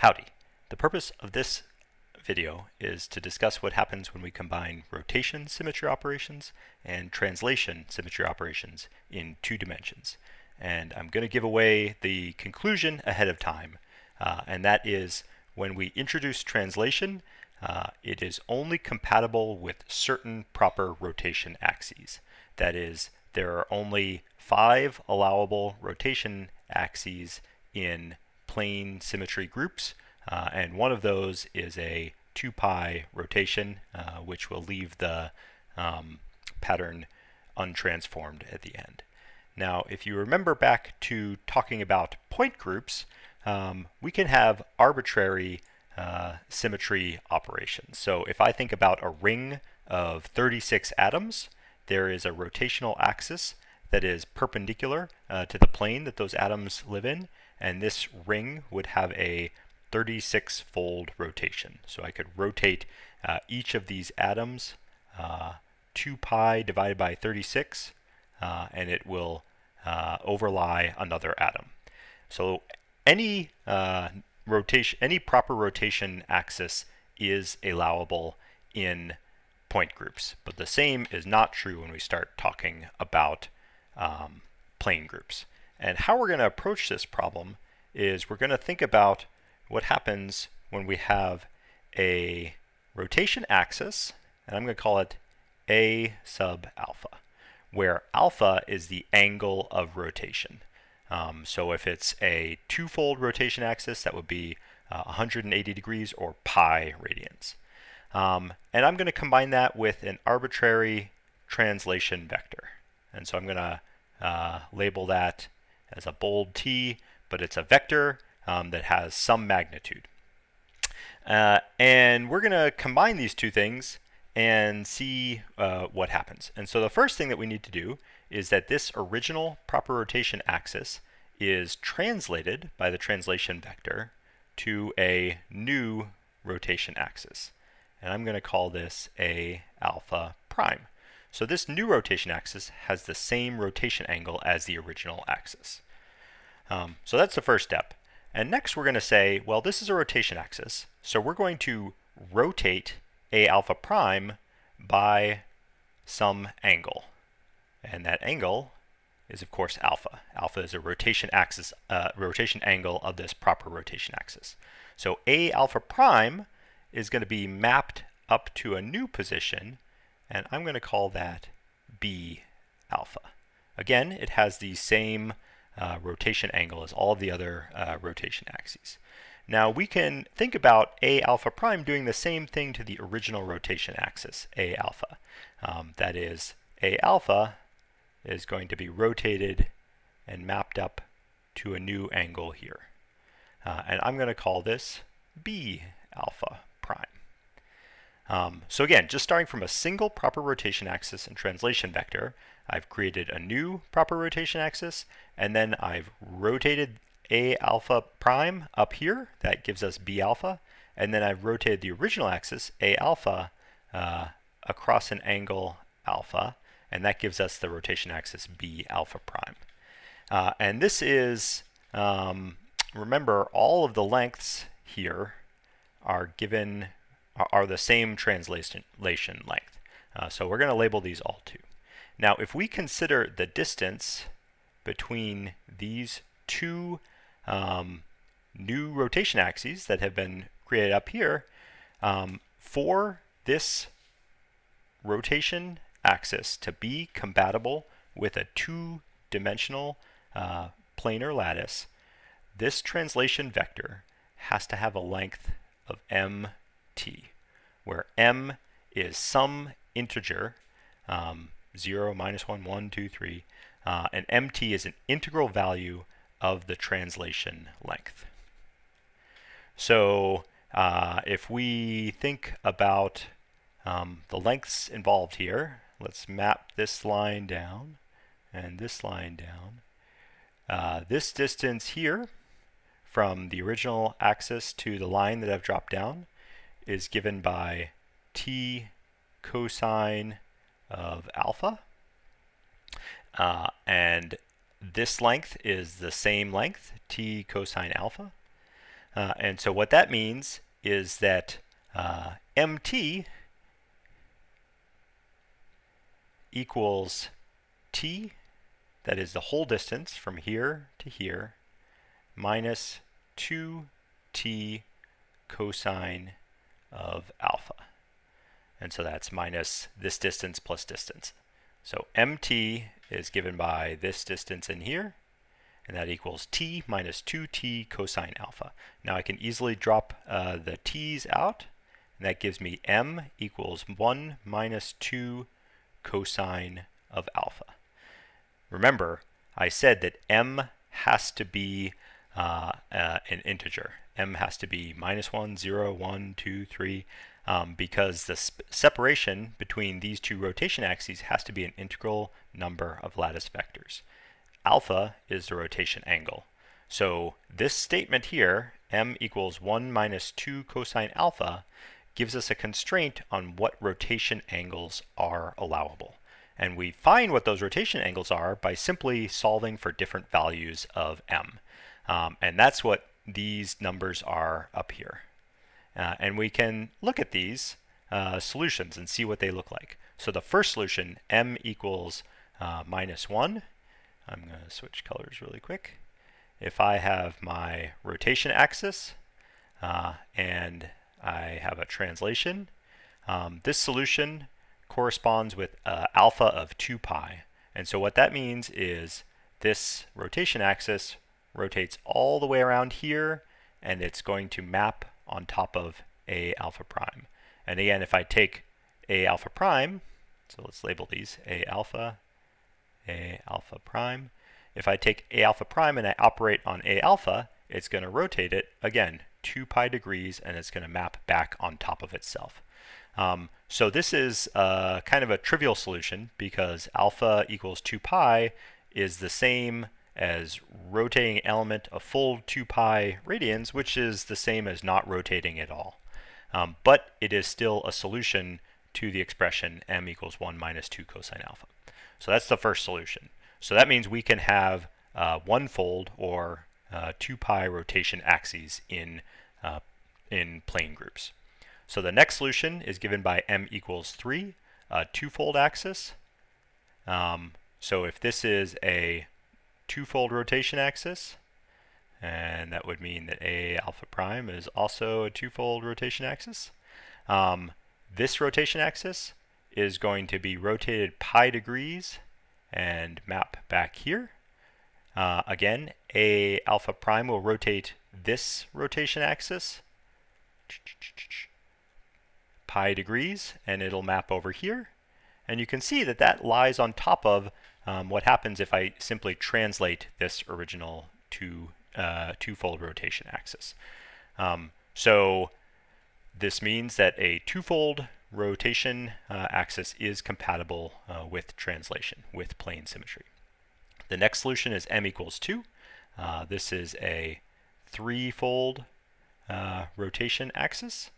Howdy. The purpose of this video is to discuss what happens when we combine rotation symmetry operations and translation symmetry operations in two dimensions. And I'm going to give away the conclusion ahead of time, uh, and that is when we introduce translation, uh, it is only compatible with certain proper rotation axes. That is, there are only five allowable rotation axes in plane symmetry groups, uh, and one of those is a 2 pi rotation, uh, which will leave the um, pattern untransformed at the end. Now, if you remember back to talking about point groups, um, we can have arbitrary uh, symmetry operations. So if I think about a ring of 36 atoms, there is a rotational axis that is perpendicular uh, to the plane that those atoms live in, and this ring would have a 36 fold rotation. So I could rotate uh, each of these atoms uh, 2 pi divided by 36 uh, and it will uh, overlie another atom. So any uh, rotation, any proper rotation axis is allowable in point groups, but the same is not true when we start talking about um, plane groups. And how we're going to approach this problem is we're going to think about what happens when we have a rotation axis, and I'm going to call it A sub alpha, where alpha is the angle of rotation. Um, so if it's a twofold rotation axis, that would be uh, 180 degrees or pi radians. Um, and I'm going to combine that with an arbitrary translation vector. And so I'm going to uh, label that as a bold T, but it's a vector um, that has some magnitude. Uh, and we're going to combine these two things and see uh, what happens. And so the first thing that we need to do is that this original proper rotation axis is translated by the translation vector to a new rotation axis. And I'm going to call this A alpha prime. So this new rotation axis has the same rotation angle as the original axis. Um, so that's the first step. And next we're going to say, well, this is a rotation axis. So we're going to rotate A alpha prime by some angle. And that angle is of course alpha. Alpha is a rotation axis, uh, rotation angle of this proper rotation axis. So A alpha prime is going to be mapped up to a new position and I'm going to call that B alpha. Again, it has the same uh, rotation angle as all the other uh, rotation axes. Now we can think about A alpha prime doing the same thing to the original rotation axis, A alpha. Um, that is, A alpha is going to be rotated and mapped up to a new angle here. Uh, and I'm going to call this B alpha prime. Um, so again, just starting from a single proper rotation axis and translation vector, I've created a new proper rotation axis, and then I've rotated A alpha prime up here, that gives us B alpha, and then I've rotated the original axis, A alpha, uh, across an angle alpha, and that gives us the rotation axis B alpha prime. Uh, and this is, um, remember, all of the lengths here are given are the same translation length. Uh, so we're going to label these all 2. Now if we consider the distance between these two um, new rotation axes that have been created up here, um, for this rotation axis to be compatible with a two-dimensional uh, planar lattice, this translation vector has to have a length of m t, where m is some integer, um, 0, minus 1, 1, 2, 3, uh, and mt is an integral value of the translation length. So uh, if we think about um, the lengths involved here, let's map this line down and this line down. Uh, this distance here from the original axis to the line that I've dropped down is given by t cosine of alpha. Uh, and this length is the same length, t cosine alpha. Uh, and so what that means is that uh, mt equals t, that is the whole distance from here to here, minus 2t cosine of alpha. And so that's minus this distance plus distance. So mt is given by this distance in here, and that equals t minus 2t cosine alpha. Now I can easily drop uh, the t's out, and that gives me m equals 1 minus 2 cosine of alpha. Remember, I said that m has to be uh, uh, an integer. m has to be minus 1, 0, 1, 2, 3, um, because the separation between these two rotation axes has to be an integral number of lattice vectors. Alpha is the rotation angle. So this statement here, m equals 1 minus 2 cosine alpha, gives us a constraint on what rotation angles are allowable. And we find what those rotation angles are by simply solving for different values of m. Um, and that's what these numbers are up here. Uh, and we can look at these uh, solutions and see what they look like. So the first solution, m equals uh, minus 1. I'm going to switch colors really quick. If I have my rotation axis uh, and I have a translation, um, this solution corresponds with uh, alpha of 2 pi. And so what that means is this rotation axis rotates all the way around here and it's going to map on top of A alpha prime. And again, if I take A alpha prime, so let's label these A alpha, A alpha prime. If I take A alpha prime and I operate on A alpha, it's going to rotate it, again, 2 pi degrees, and it's going to map back on top of itself. Um, so this is uh, kind of a trivial solution because alpha equals 2 pi is the same as rotating element a full 2 pi radians, which is the same as not rotating at all. Um, but it is still a solution to the expression m equals 1 minus 2 cosine alpha. So that's the first solution. So that means we can have uh, one-fold or uh, 2 pi rotation axes in, uh, in plane groups. So the next solution is given by m equals 3, a two-fold axis. Um, so if this is a two-fold rotation axis, and that would mean that A alpha prime is also a two-fold rotation axis. Um, this rotation axis is going to be rotated pi degrees and map back here. Uh, again, A alpha prime will rotate this rotation axis pi degrees and it'll map over here. And you can see that that lies on top of um, what happens if I simply translate this original two, uh, two-fold rotation axis. Um, so this means that a two-fold rotation uh, axis is compatible uh, with translation, with plane symmetry. The next solution is m equals 2. Uh, this is a three-fold uh, rotation axis.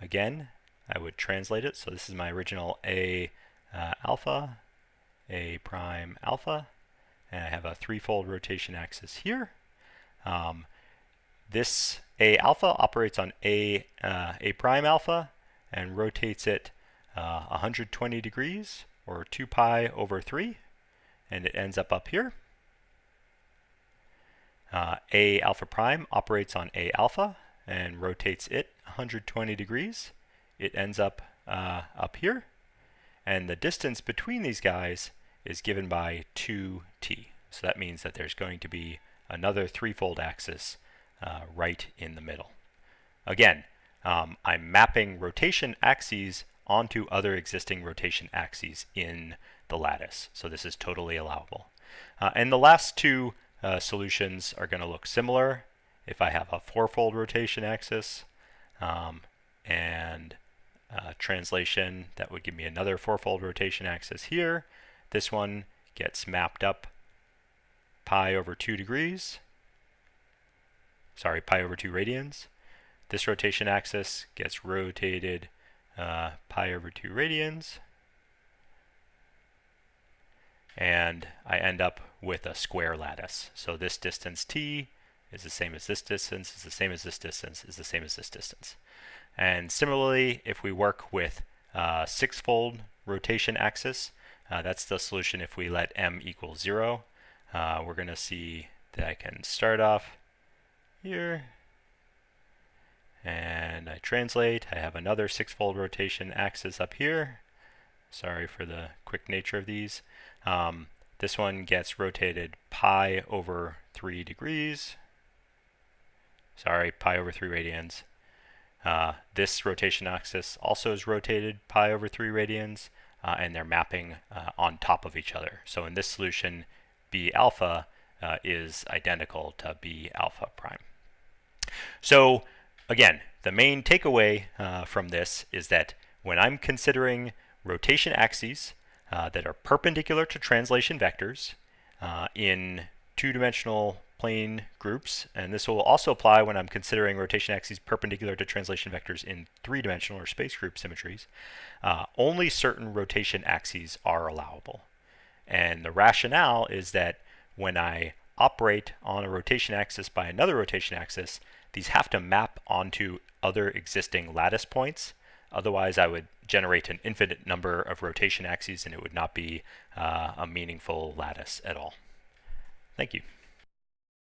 Again, I would translate it. So this is my original A uh, alpha a prime alpha, and I have a threefold rotation axis here. Um, this A alpha operates on A, uh, A prime alpha and rotates it uh, 120 degrees or 2 pi over 3 and it ends up up here. Uh, A alpha prime operates on A alpha and rotates it 120 degrees. It ends up uh, up here and the distance between these guys is given by 2t. So that means that there's going to be another threefold axis uh, right in the middle. Again, um, I'm mapping rotation axes onto other existing rotation axes in the lattice. So this is totally allowable. Uh, and the last two uh, solutions are going to look similar. If I have a fourfold rotation axis um, and uh, translation, that would give me another fourfold rotation axis here. This one gets mapped up pi over 2 degrees. Sorry, pi over 2 radians. This rotation axis gets rotated uh, pi over 2 radians. And I end up with a square lattice. So this distance t is the same as this distance, is the same as this distance, is the same as this distance. And similarly, if we work with uh, six-fold rotation axis, uh, that's the solution if we let m equal 0. Uh, we're going to see that I can start off here, and I translate. I have another six-fold rotation axis up here. Sorry for the quick nature of these. Um, this one gets rotated pi over 3 degrees. Sorry, pi over 3 radians. Uh, this rotation axis also is rotated pi over 3 radians, uh, and they're mapping uh, on top of each other. So in this solution, B alpha uh, is identical to B alpha prime. So again, the main takeaway uh, from this is that when I'm considering rotation axes uh, that are perpendicular to translation vectors in two-dimensional plane groups, and this will also apply when I'm considering rotation axes perpendicular to translation vectors in three-dimensional or space group symmetries, uh, only certain rotation axes are allowable. And the rationale is that when I operate on a rotation axis by another rotation axis, these have to map onto other existing lattice points. Otherwise, I would generate an infinite number of rotation axes and it would not be uh, a meaningful lattice at all. Thank you.